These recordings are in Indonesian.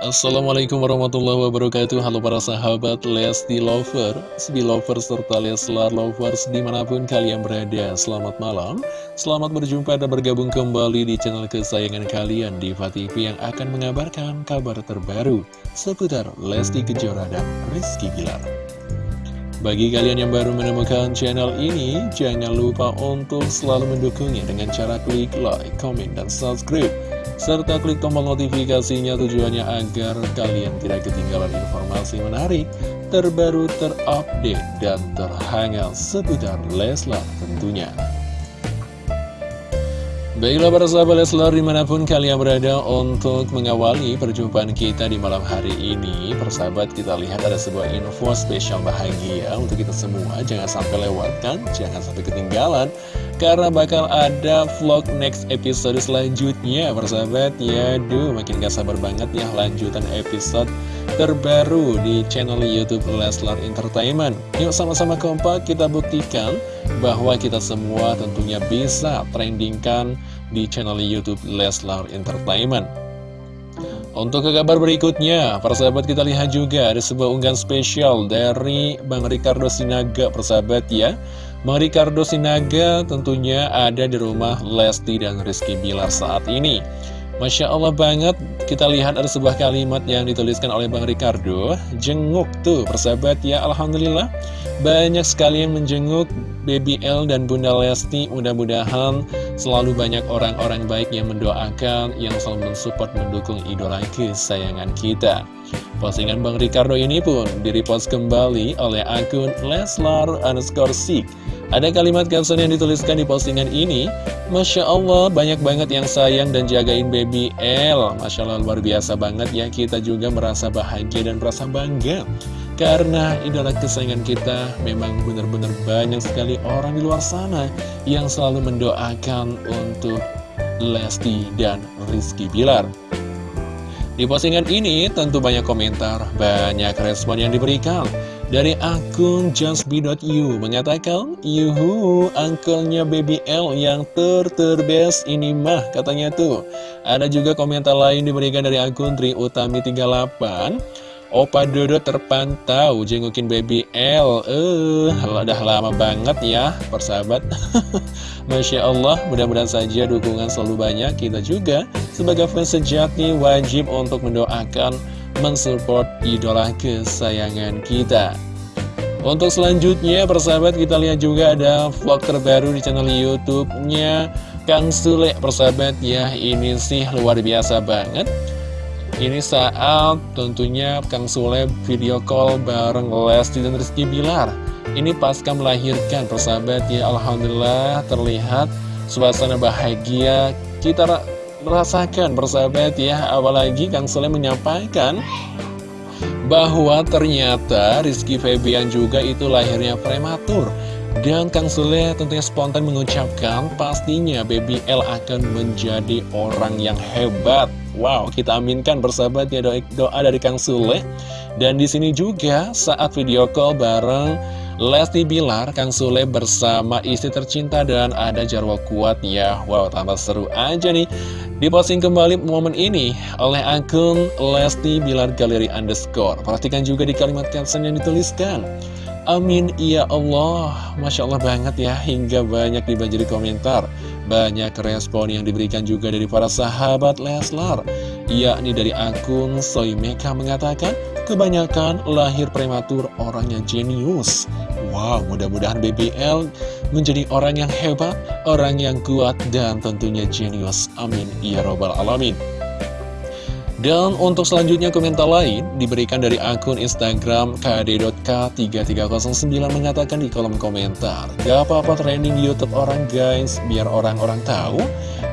Assalamualaikum warahmatullahi wabarakatuh. Halo para sahabat Lesti Lover Lover serta Leslar Lovers di mana pun kalian berada. Selamat malam. Selamat berjumpa dan bergabung kembali di channel kesayangan kalian Diva TV yang akan mengabarkan kabar terbaru Seputar Lesti Kejora dan Rizky Bilar. Bagi kalian yang baru menemukan channel ini, jangan lupa untuk selalu mendukungnya dengan cara klik like, comment, dan subscribe serta klik tombol notifikasinya tujuannya agar kalian tidak ketinggalan informasi menarik, terbaru, terupdate, dan terhangat seputar Leslar tentunya. Baiklah para sahabat Leslar di mana pun kalian berada untuk mengawali perjumpaan kita di malam hari ini Persahabat kita lihat ada sebuah info spesial bahagia untuk kita semua Jangan sampai lewatkan, jangan sampai ketinggalan Karena bakal ada vlog next episode selanjutnya Persahabat ya, duh makin gak sabar banget ya lanjutan episode terbaru di channel Youtube Leslar Entertainment Yuk sama-sama kompak kita buktikan bahwa kita semua tentunya bisa trendingkan di channel Youtube Leslar Entertainment. Untuk ke kabar berikutnya, persahabat kita lihat juga ada sebuah unggahan spesial dari Bang Ricardo Sinaga, persahabat ya. Bang Ricardo Sinaga tentunya ada di rumah Lesti dan Rizky Bilar saat ini. Masya Allah banget, kita lihat ada sebuah kalimat yang dituliskan oleh Bang Ricardo. Jenguk tuh, persahabat ya, Alhamdulillah. Banyak sekali yang menjenguk Baby L dan Bunda Lesti. Mudah-mudahan selalu banyak orang-orang baik yang mendoakan Yang selalu mensupport, mendukung idola kesayangan kita. Postingan Bang Ricardo ini pun direpost kembali oleh akun Leslar underscore ada kalimat caption yang dituliskan di postingan ini Masya Allah banyak banget yang sayang dan jagain baby L. Masya Allah luar biasa banget ya. Kita juga merasa bahagia dan merasa bangga. Karena idola kesayangan kita memang benar-benar banyak sekali orang di luar sana Yang selalu mendoakan untuk Lesti dan Rizky Bilar. Di postingan ini tentu banyak komentar, banyak respon yang diberikan dari akun justbe.you mengatakan, Yuhu, angkelnya Baby L yang ter-terbest ini mah, katanya tuh. Ada juga komentar lain diberikan dari akun Tri Utami 38. Opa Dodo terpantau jengukin Baby L Eh, udah lama banget ya persahabat Masya Allah, mudah-mudahan saja dukungan selalu banyak Kita juga sebagai fans sejati wajib untuk mendoakan mensupport idola kesayangan kita. Untuk selanjutnya persahabat kita lihat juga ada vlog terbaru di channel youtube-nya Kang Sule. Persahabat ya ini sih luar biasa banget. Ini saat tentunya Kang Sule video call bareng Lesti dan Rizky Bilar. Ini pasca melahirkan persahabat ya Alhamdulillah terlihat suasana bahagia kita rasakan persahabat ya Apalagi Kang Sule menyampaikan Bahwa ternyata Rizky Febian juga itu lahirnya prematur dan Kang Sule tentunya spontan mengucapkan pastinya Baby L akan menjadi orang yang hebat. Wow, kita aminkan bersahabat ya doa, doa dari Kang Sule. Dan di sini juga saat video call bareng Lesti Bilar, Kang Sule bersama istri tercinta dan ada Jarwo kuat ya Wow, tambah seru aja nih. Diposting kembali momen ini oleh akun Lesti Bilar Galeri Underscore. Perhatikan juga di kalimat caption yang dituliskan. Amin, ya Allah. Masya Allah banget ya, hingga banyak dibanjiri komentar. Banyak respon yang diberikan juga dari para sahabat Leslar. Yakni dari akun Soy Meka mengatakan Kebanyakan lahir prematur orangnya jenius Wow, mudah-mudahan BBL menjadi orang yang hebat, orang yang kuat, dan tentunya jenius. Amin, ya robbal alamin. Dan untuk selanjutnya komentar lain diberikan dari akun Instagram kd.k3309 mengatakan di kolom komentar Gak apa-apa trending di Youtube orang guys, biar orang-orang tahu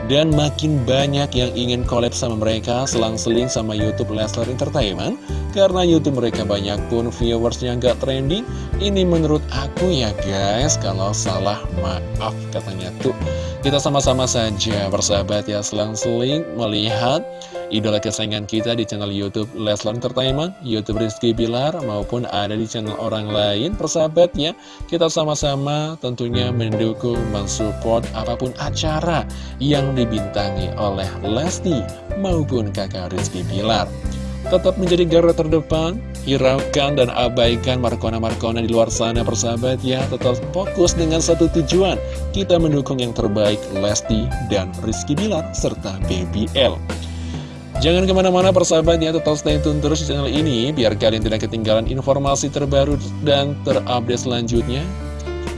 Dan makin banyak yang ingin collab sama mereka selang-seling sama Youtube Leslar Entertainment. Karena Youtube mereka banyak pun viewersnya gak trending. Ini menurut aku ya guys, kalau salah maaf katanya tuh. Kita sama-sama saja bersahabat ya selang-seling melihat idola kesayangan kita di channel Youtube Leslar Entertainment, Youtube Rizky Bilar, maupun ada di channel orang lain, persahabat ya. Kita sama-sama tentunya mendukung, mensupport apa pun acara yang dibintangi oleh Lesti maupun kakak Rizky Bilar. tetap menjadi garda terdepan, hiraukan dan abaikan markona-markona di luar sana persahabat ya, tetap fokus dengan satu tujuan, kita mendukung yang terbaik Lesti dan Rizky Bilar serta BBL. Jangan ke mana-mana persahabat ya, tetap stay tune terus di channel ini Biar kalian tidak ketinggalan informasi terbaru dan terupdate selanjutnya.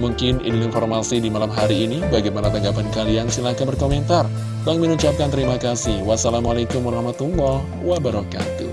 Mungkin ini informasi di malam hari ini. Bagaimana tanggapan kalian? Silahkan berkomentar. Bang mengucapkan terima kasih. Wassalamualaikum warahmatullahi wabarakatuh